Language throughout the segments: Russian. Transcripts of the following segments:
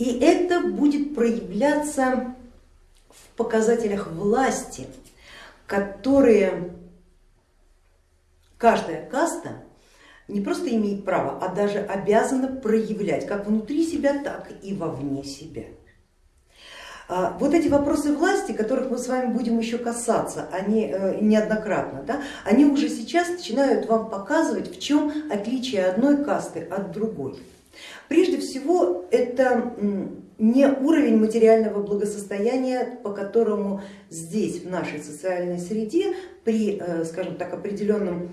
И это будет проявляться в показателях власти, которые каждая каста не просто имеет право, а даже обязана проявлять как внутри себя, так и вовне себя. А, вот эти вопросы власти, которых мы с вами будем еще касаться, они э, неоднократно, да, они уже сейчас начинают вам показывать, в чем отличие одной касты от другой. Прежде всего, это не уровень материального благосостояния, по которому здесь, в нашей социальной среде, при, э, скажем так, определенном,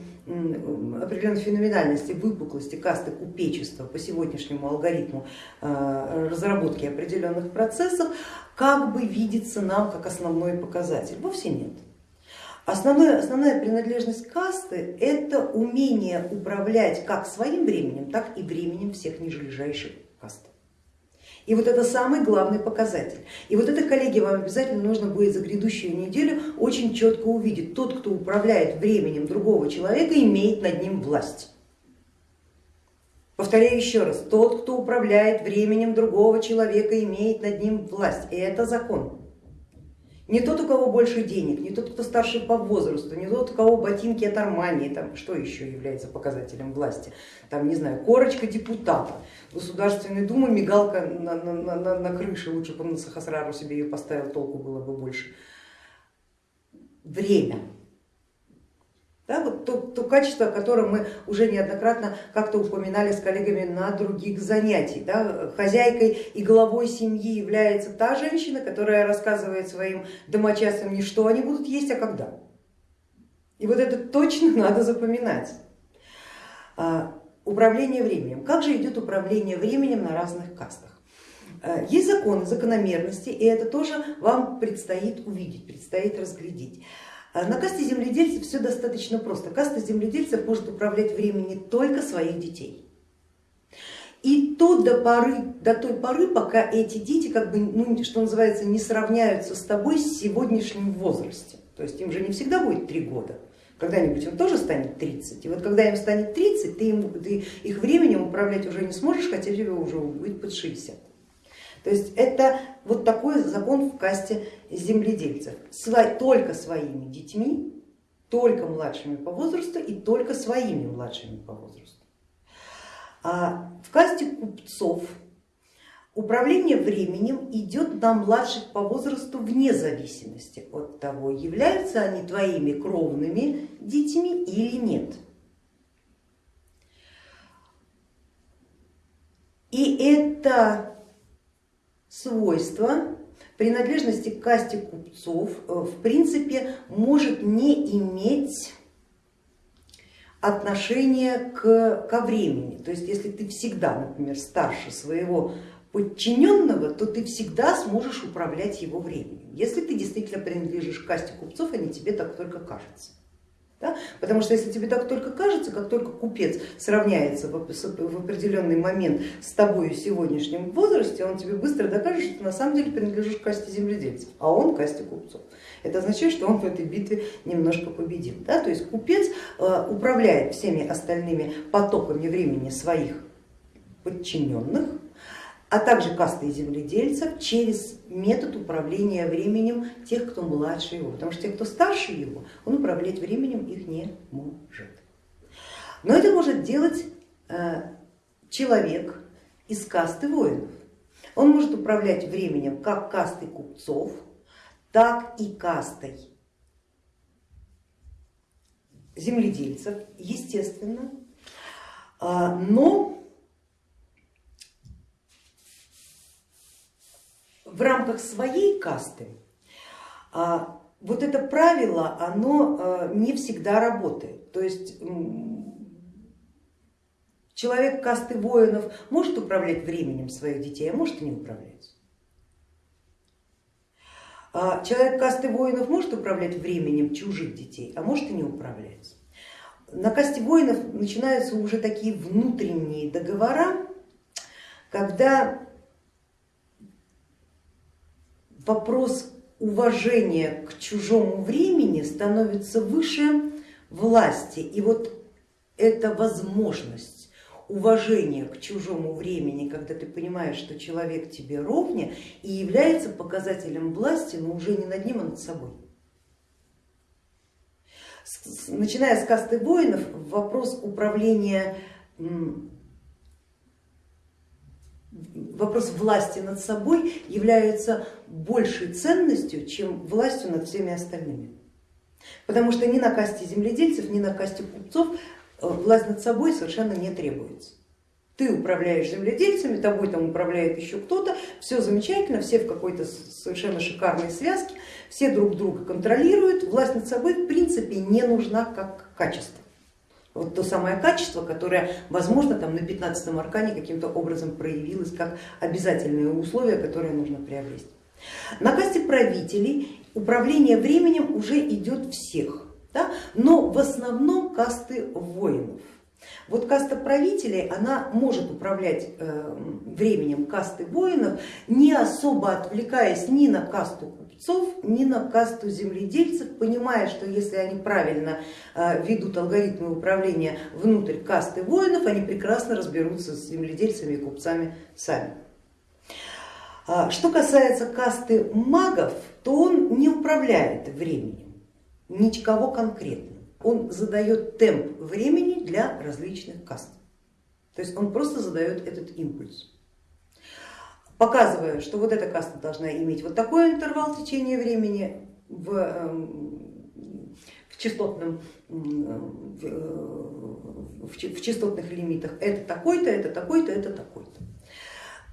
определенной феноменальности, выпуклости касты купечества по сегодняшнему алгоритму э, разработки определенных процессов, как бы видится нам как основной показатель. Вовсе нет. Основная, основная принадлежность касты это умение управлять как своим временем, так и временем всех нижележащих каст. И вот это самый главный показатель. И вот это, коллеги, вам обязательно нужно будет за грядущую неделю очень четко увидеть. Тот, кто управляет временем другого человека, имеет над ним власть. Повторяю еще раз, тот, кто управляет временем другого человека, имеет над ним власть. И это закон. Не тот, у кого больше денег, не тот, кто старше по возрасту, не тот, у кого ботинки от Армании, там, что еще является показателем власти, там, не знаю, корочка депутата, Государственной Думы, мигалка на, на, на, на крыше, лучше бы на Сахасрару себе ее поставил, толку было бы больше. Время да, вот то, то качество, о котором мы уже неоднократно как-то упоминали с коллегами на других занятиях. Да. Хозяйкой и главой семьи является та женщина, которая рассказывает своим домочадцам не что они будут есть, а когда. И вот это точно надо запоминать. А, управление временем. Как же идет управление временем на разных кастах? А, есть законы, закономерности, и это тоже вам предстоит увидеть, предстоит разглядеть. А на касте земледельцев все достаточно просто. Каста земледельцев может управлять временем только своих детей. И то до, поры, до той поры, пока эти дети, как бы, ну, что называется, не сравняются с тобой с сегодняшним возрасте. То есть им же не всегда будет три года, когда-нибудь им тоже станет 30. И вот когда им станет 30, ты, им, ты их временем управлять уже не сможешь, хотя тебе уже будет под 60. То есть это вот такой закон в касте земледельцев. Только своими детьми, только младшими по возрасту и только своими младшими по возрасту. А в касте купцов управление временем идет на младших по возрасту вне зависимости от того, являются они твоими кровными детьми или нет. И это свойство принадлежности к касте купцов э, в принципе может не иметь отношения к, ко времени. То есть если ты всегда, например, старше своего подчиненного, то ты всегда сможешь управлять его временем. Если ты действительно принадлежишь к касте купцов, не тебе так только кажется. Да? Потому что если тебе так только кажется, как только купец сравняется в определенный момент с тобой в сегодняшнем возрасте, он тебе быстро докажет, что ты на самом деле принадлежишь к касте земледельцев, а он к касте купцов. Это означает, что он в этой битве немножко победил. Да? То есть купец э, управляет всеми остальными потоками времени своих подчиненных, а также касты земледельцев через метод управления временем тех, кто младше его, потому что те, кто старше его, он управлять временем их не может. Но это может делать э, человек из касты воинов. Он может управлять временем как кастой купцов, так и кастой земледельцев, естественно, а, но в рамках своей касты а, вот это правило, оно а, не всегда работает. То есть человек касты воинов может управлять временем своих детей, а может и не управлять. А человек касты воинов может управлять временем чужих детей, а может и не управлять. На касте воинов начинаются уже такие внутренние договора, когда вопрос уважения к чужому времени становится выше власти. И вот эта возможность уважение к чужому времени, когда ты понимаешь, что человек тебе ровня и является показателем власти, но уже не над ним, а над собой. Начиная с касты воинов, вопрос управления, вопрос власти над собой является большей ценностью, чем властью над всеми остальными. Потому что ни на касте земледельцев, ни на касте купцов э, власть над собой совершенно не требуется. Ты управляешь земледельцами, тобой там управляет еще кто-то, все замечательно, все в какой-то совершенно шикарной связке, все друг друга контролируют, власть над собой в принципе не нужна как качество. Вот то самое качество, которое, возможно, там на 15 аркане каким-то образом проявилось как обязательное условие, которое нужно приобрести. На касте правителей управление временем уже идет всех, да? но в основном касты воинов. Вот каста правителей, она может управлять э, временем касты воинов, не особо отвлекаясь ни на касту купцов, ни на касту земледельцев, понимая, что если они правильно э, ведут алгоритмы управления внутрь касты воинов, они прекрасно разберутся с земледельцами и купцами сами. А, что касается касты магов, то он не управляет временем, никого конкретно. Он задает темп времени для различных каст. То есть он просто задает этот импульс, показывая, что вот эта каста должна иметь вот такой интервал течения времени в, эм, в, частотном, в, в частотных лимитах, это такой-то, это такой-то, это такой-то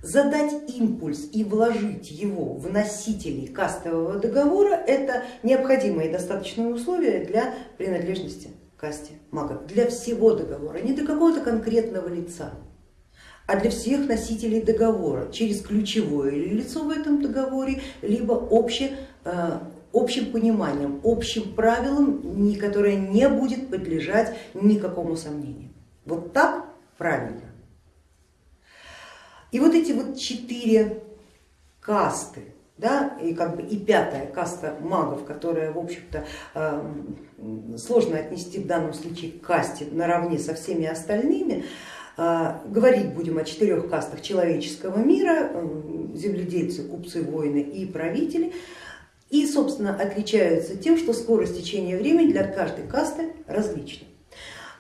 задать импульс и вложить его в носителей кастового договора, это необходимое и достаточное условие для принадлежности касте магов, для всего договора, не для какого-то конкретного лица, а для всех носителей договора через ключевое лицо в этом договоре, либо обще, э, общим пониманием, общим правилом, которое не будет подлежать никакому сомнению. Вот так правильно. И вот эти вот четыре касты, да, и, как бы, и пятая каста магов, которая, в общем-то, эм, сложно отнести в данном случае к касте наравне со всеми остальными, э, говорить будем о четырех кастах человеческого мира, эм, земледельцы, купцы, воины и правители, и, собственно, отличаются тем, что скорость течения времени для каждой касты различна.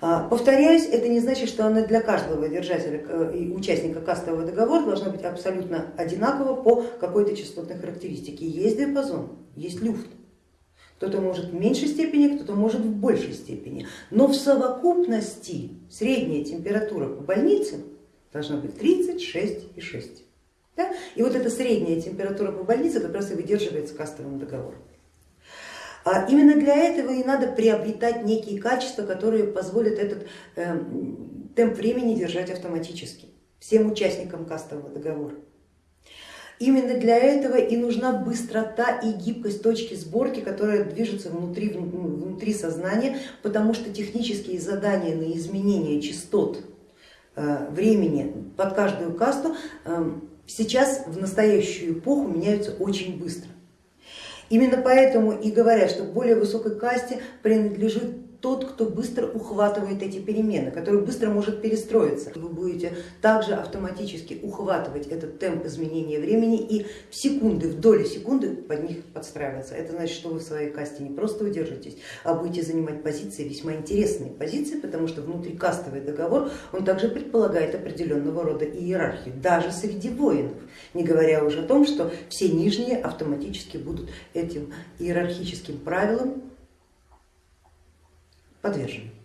А, повторяюсь, это не значит, что она для каждого держателя э, и участника кастового договора должна быть абсолютно одинакова по какой-то частотной характеристике. Есть диапазон, есть люфт. Кто-то может в меньшей степени, кто-то может в большей степени. Но в совокупности средняя температура по больнице должна быть 36,6. Да? И вот эта средняя температура по больнице как раз и выдерживается кастовым договором. А именно для этого и надо приобретать некие качества, которые позволят этот эм, темп времени держать автоматически всем участникам кастового договора. Именно для этого и нужна быстрота и гибкость точки сборки, которая движется внутри, внутри сознания, потому что технические задания на изменение частот э, времени под каждую касту эм, сейчас в настоящую эпоху меняются очень быстро. Именно поэтому и говорят, что к более высокой касте принадлежит тот, кто быстро ухватывает эти перемены, который быстро может перестроиться. Вы будете также автоматически ухватывать этот темп изменения времени и в секунды, в доли секунды под них подстраиваться. Это значит, что вы в своей касте не просто удержитесь, а будете занимать позиции, весьма интересные позиции, потому что внутрикастовый договор, он также предполагает определенного рода иерархию, даже среди воинов, не говоря уже о том, что все нижние автоматически будут этим иерархическим правилам подвержены.